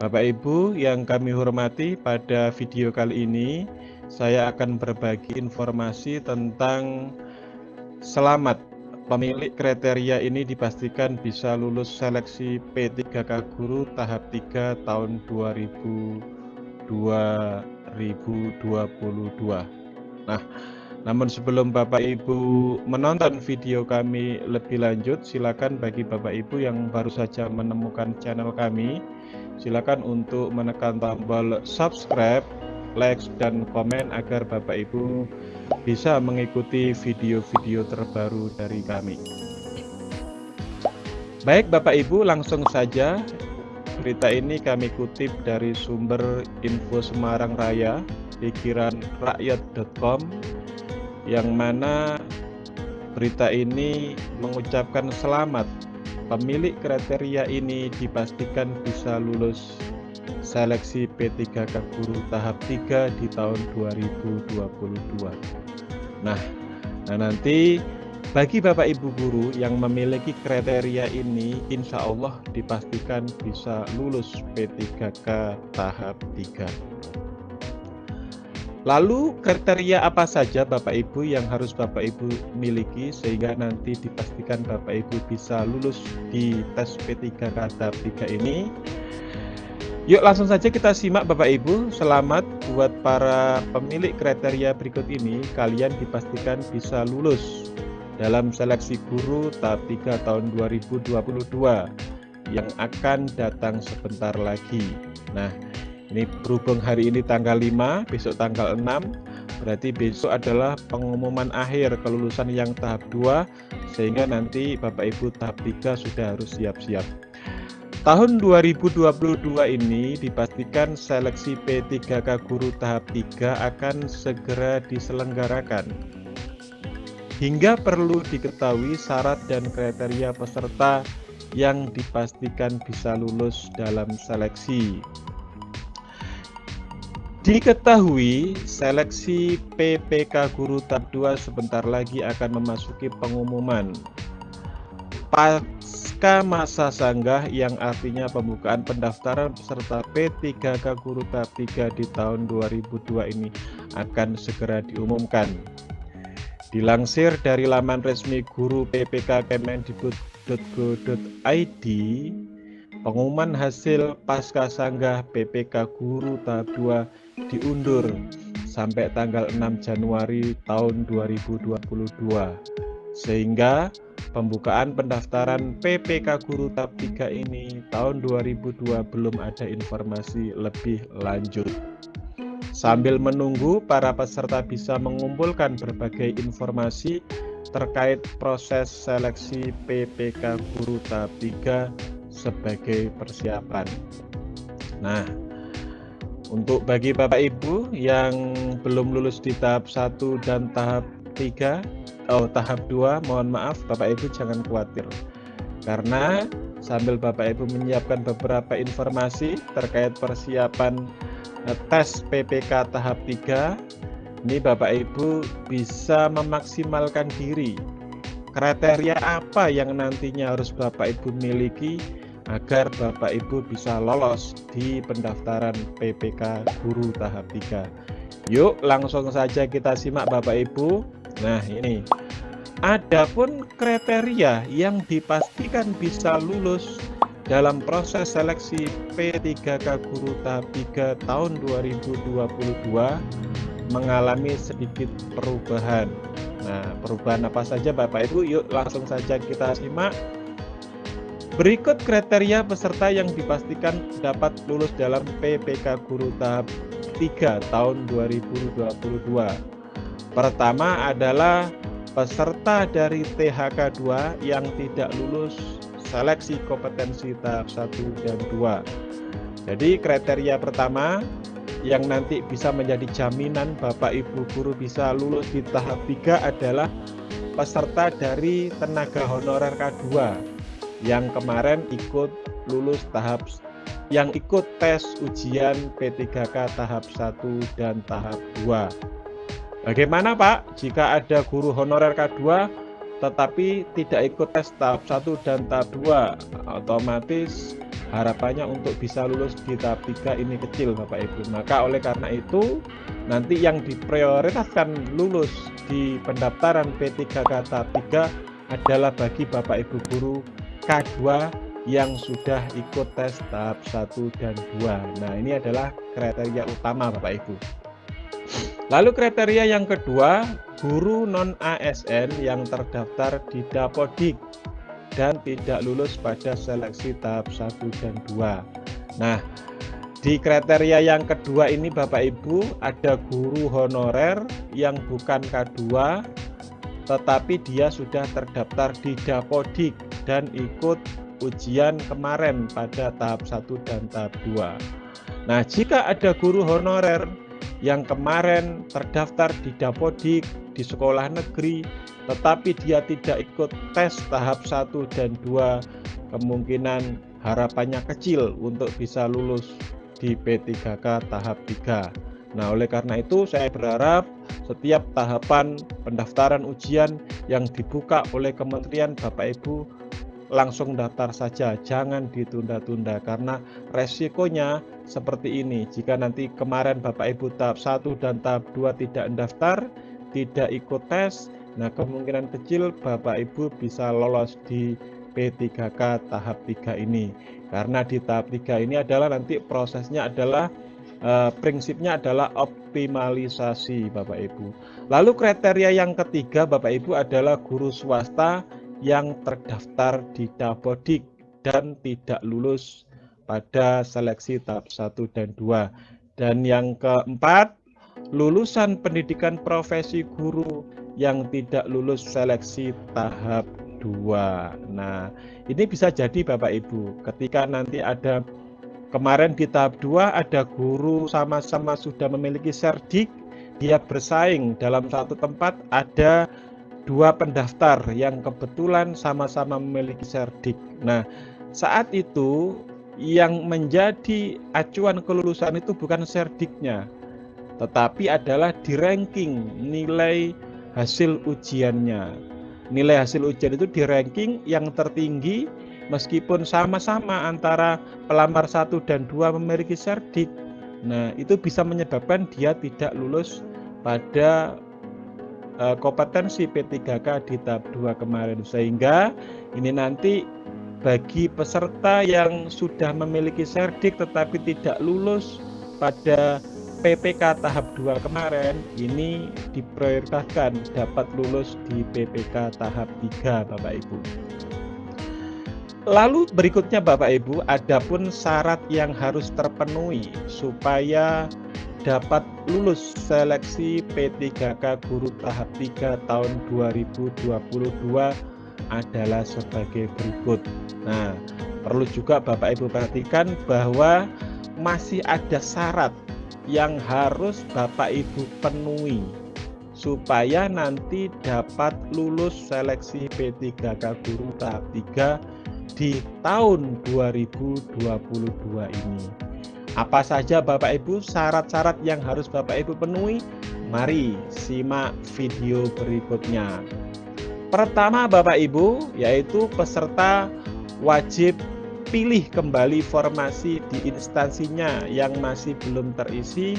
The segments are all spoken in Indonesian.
Bapak Ibu yang kami hormati, pada video kali ini saya akan berbagi informasi tentang selamat Pemilik kriteria ini dipastikan bisa lulus seleksi P3K Guru tahap 3 tahun 2022. Nah, namun sebelum Bapak Ibu menonton video kami lebih lanjut, silakan bagi Bapak Ibu yang baru saja menemukan channel kami, silakan untuk menekan tombol subscribe, like, dan komen agar Bapak Ibu bisa mengikuti video-video terbaru dari kami. Baik Bapak Ibu, langsung saja berita ini kami kutip dari sumber info Semarang Raya, pikiran rakyat.com yang mana berita ini mengucapkan selamat pemilik kriteria ini dipastikan bisa lulus seleksi P3K Guru tahap 3 di tahun 2022. Nah, nah nanti bagi Bapak Ibu guru yang memiliki kriteria ini insya Allah dipastikan bisa lulus P3K tahap 3. Lalu kriteria apa saja Bapak Ibu yang harus Bapak Ibu miliki sehingga nanti dipastikan Bapak Ibu bisa lulus di tes P3K tahap 3 ini? Yuk langsung saja kita simak Bapak Ibu. Selamat buat para pemilik kriteria berikut ini. Kalian dipastikan bisa lulus dalam seleksi guru tahap 3 tahun 2022 yang akan datang sebentar lagi. Nah, ini berhubung hari ini tanggal 5, besok tanggal 6, berarti besok adalah pengumuman akhir kelulusan yang tahap 2 sehingga nanti Bapak Ibu tahap 3 sudah harus siap-siap. Tahun 2022 ini dipastikan seleksi P3K Guru tahap 3 akan segera diselenggarakan. Hingga perlu diketahui syarat dan kriteria peserta yang dipastikan bisa lulus dalam seleksi. Diketahui seleksi PPK Guru tahap 2 sebentar lagi akan memasuki pengumuman. Pasca masa sanggah yang artinya pembukaan pendaftaran peserta P3K Guru tahap 3 di tahun 2002 ini akan segera diumumkan. Dilansir dari laman resmi guru PPK Kemendikbud.go.id, pengumuman hasil pasca sanggah PPK Guru tahap 2 diundur sampai tanggal 6 Januari tahun 2022 sehingga pembukaan pendaftaran PPK Guru tahap 3 ini tahun 2002 belum ada informasi lebih lanjut. Sambil menunggu, para peserta bisa mengumpulkan berbagai informasi terkait proses seleksi PPK Guru tahap 3 sebagai persiapan. Nah, untuk bagi Bapak Ibu yang belum lulus di tahap 1 dan tahap 3 oh tahap 2 mohon maaf Bapak Ibu jangan khawatir. Karena sambil Bapak Ibu menyiapkan beberapa informasi terkait persiapan eh, tes PPK tahap 3 ini Bapak Ibu bisa memaksimalkan diri. Kriteria apa yang nantinya harus Bapak Ibu miliki agar Bapak Ibu bisa lolos di pendaftaran PPK Guru tahap 3 yuk langsung saja kita simak Bapak Ibu Nah ini Adapun kriteria yang dipastikan bisa lulus dalam proses seleksi P3K Guru tahap 3 tahun 2022 mengalami sedikit perubahan. Nah, perubahan apa saja Bapak Ibu? Yuk langsung saja kita simak. Berikut kriteria peserta yang dipastikan dapat lulus dalam PPK Guru tahap 3 tahun 2022. Pertama adalah peserta dari THK 2 yang tidak lulus seleksi kompetensi tahap 1 dan 2. Jadi kriteria pertama yang nanti bisa menjadi jaminan Bapak Ibu guru bisa lulus di tahap 3 adalah peserta dari tenaga honorer K2 yang kemarin ikut lulus tahap yang ikut tes ujian P3K tahap 1 dan tahap 2. Bagaimana Pak jika ada guru honorer K2 tetapi tidak ikut tes tahap 1 dan tahap 2 otomatis harapannya untuk bisa lulus di tahap 3 ini kecil Bapak Ibu maka oleh karena itu nanti yang diprioritaskan lulus di pendaftaran P3K tahap 3 adalah bagi Bapak Ibu guru K2 yang sudah ikut tes tahap 1 dan 2 nah ini adalah kriteria utama Bapak Ibu. Lalu kriteria yang kedua guru non ASN yang terdaftar di Dapodik dan tidak lulus pada seleksi tahap 1 dan 2. Nah, di kriteria yang kedua ini Bapak Ibu ada guru honorer yang bukan K2 tetapi dia sudah terdaftar di Dapodik dan ikut ujian kemarin pada tahap 1 dan tahap 2. Nah, jika ada guru honorer yang kemarin terdaftar di Dapodik di sekolah negeri tetapi dia tidak ikut tes tahap 1 dan 2 kemungkinan harapannya kecil untuk bisa lulus di P3K tahap 3 nah oleh karena itu saya berharap setiap tahapan pendaftaran ujian yang dibuka oleh Kementerian Bapak Ibu langsung daftar saja jangan ditunda-tunda karena resikonya seperti ini. Jika nanti kemarin Bapak Ibu tahap 1 dan tahap 2 tidak mendaftar tidak ikut tes Nah kemungkinan kecil Bapak Ibu bisa lolos di P3K tahap 3 ini. Karena di tahap 3 ini adalah nanti prosesnya adalah eh, prinsipnya adalah optimalisasi Bapak Ibu. Lalu kriteria yang ketiga Bapak Ibu adalah guru swasta yang terdaftar di Dapodik dan tidak lulus pada seleksi tahap 1 dan 2 dan yang keempat lulusan pendidikan profesi guru yang tidak lulus seleksi tahap 2. Nah, ini bisa jadi Bapak Ibu, ketika nanti ada kemarin di tahap 2 ada guru sama-sama sudah memiliki serdik, dia bersaing dalam satu tempat ada dua pendaftar yang kebetulan sama-sama memiliki serdik. Nah, saat itu yang menjadi acuan kelulusan itu bukan serdiknya, tetapi adalah di ranking nilai hasil ujiannya. Nilai hasil ujian itu di ranking yang tertinggi meskipun sama-sama antara pelamar satu dan dua memiliki serdik. Nah, itu bisa menyebabkan dia tidak lulus pada kompetensi P3K di tahap 2 kemarin. Sehingga ini nanti bagi peserta yang sudah memiliki serdik tetapi tidak lulus pada PPK tahap 2 kemarin ini diprioritaskan dapat lulus di PPK tahap 3 Bapak Ibu. Lalu berikutnya Bapak Ibu, adapun syarat yang harus terpenuhi supaya dapat lulus seleksi P3K guru tahap 3 tahun 2022 adalah sebagai berikut. Nah, perlu juga Bapak Ibu perhatikan bahwa masih ada syarat yang harus Bapak Ibu penuhi supaya nanti dapat lulus seleksi P3K Guru tahap 3 di tahun 2022 ini. Apa saja Bapak Ibu syarat-syarat yang harus Bapak Ibu penuhi? Mari simak video berikutnya. Pertama Bapak Ibu yaitu peserta wajib pilih kembali formasi di instansinya yang masih belum terisi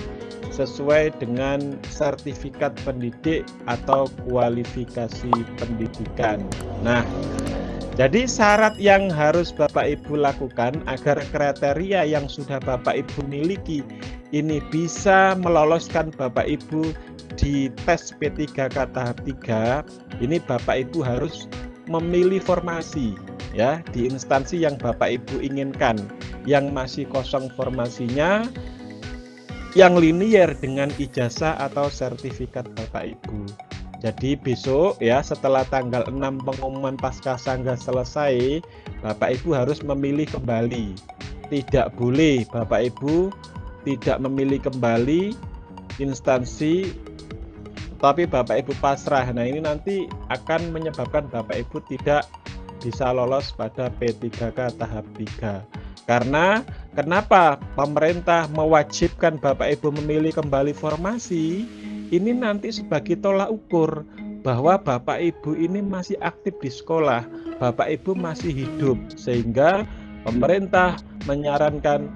sesuai dengan sertifikat pendidik atau kualifikasi pendidikan. Nah, jadi syarat yang harus Bapak Ibu lakukan agar kriteria yang sudah Bapak Ibu miliki ini bisa meloloskan Bapak Ibu di tes P3K tahap 3, ini Bapak Ibu harus memilih formasi ya di instansi yang Bapak Ibu inginkan yang masih kosong formasinya yang linier dengan ijazah atau sertifikat Bapak Ibu. Jadi besok ya setelah tanggal 6 pengumuman pasca sangga selesai, Bapak Ibu harus memilih kembali tidak boleh Bapak Ibu tidak memilih kembali instansi tapi Bapak Ibu pasrah. Nah, ini nanti akan menyebabkan Bapak Ibu tidak bisa lolos pada P3K tahap 3. Karena kenapa pemerintah mewajibkan Bapak Ibu memilih kembali formasi? Ini nanti sebagai tolak ukur bahwa Bapak Ibu ini masih aktif di sekolah, Bapak Ibu masih hidup sehingga pemerintah menyarankan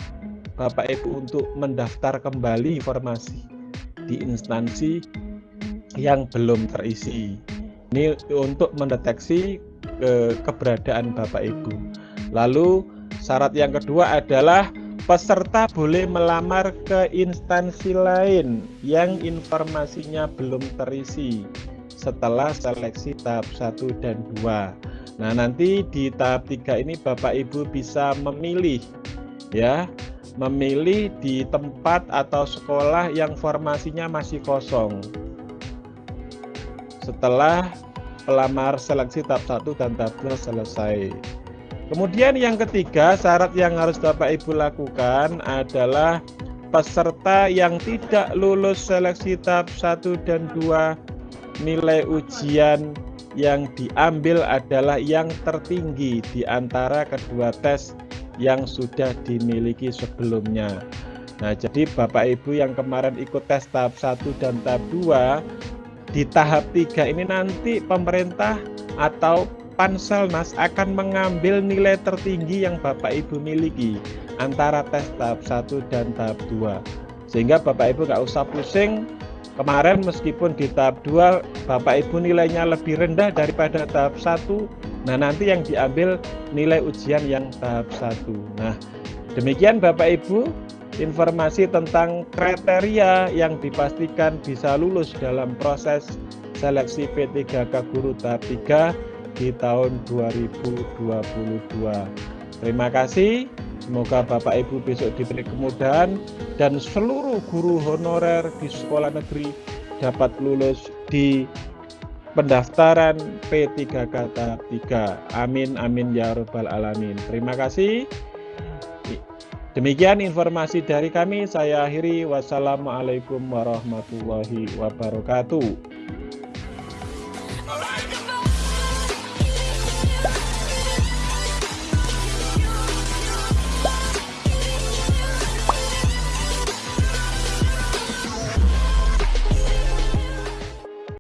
Bapak Ibu untuk mendaftar kembali informasi di instansi yang belum terisi. Ini untuk mendeteksi ke keberadaan Bapak Ibu. Lalu syarat yang kedua adalah peserta boleh melamar ke instansi lain yang informasinya belum terisi setelah seleksi tahap 1 dan 2. Nah, nanti di tahap 3 ini Bapak Ibu bisa memilih ya, memilih di tempat atau sekolah yang formasinya masih kosong setelah pelamar seleksi tahap 1 dan tahap 2 selesai. Kemudian yang ketiga, syarat yang harus Bapak Ibu lakukan adalah peserta yang tidak lulus seleksi tahap 1 dan 2 nilai ujian yang diambil adalah yang tertinggi di antara kedua tes yang sudah dimiliki sebelumnya. Nah, jadi Bapak Ibu yang kemarin ikut tes tahap 1 dan tahap 2 di tahap 3 ini nanti pemerintah atau Panselnas akan mengambil nilai tertinggi yang Bapak Ibu miliki antara tes tahap 1 dan tahap 2 sehingga Bapak Ibu nggak usah pusing kemarin meskipun di tahap 2 Bapak Ibu nilainya lebih rendah daripada tahap 1 nah nanti yang diambil nilai ujian yang tahap 1 nah demikian Bapak Ibu informasi tentang kriteria yang dipastikan bisa lulus dalam proses seleksi P3K Guru tahap 3 di tahun 2022. Terima kasih. Semoga Bapak Ibu besok diberi kemudahan dan seluruh guru honorer di sekolah negeri dapat lulus di pendaftaran P3K tahap 3. Amin amin ya rabbal alamin. Terima kasih. Demikian informasi dari kami. Saya akhiri. Wassalamualaikum warahmatullahi wabarakatuh.